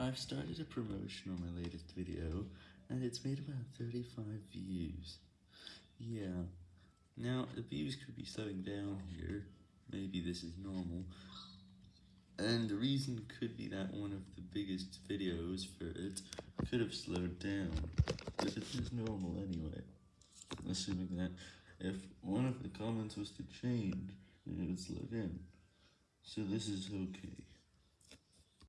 I've started a promotion on my latest video, and it's made about 35 views. Yeah. Now, the views could be slowing down here, maybe this is normal, and the reason could be that one of the biggest videos for it could have slowed down, but it is normal anyway, assuming that if one of the comments was to change, it would slow down. So this is okay.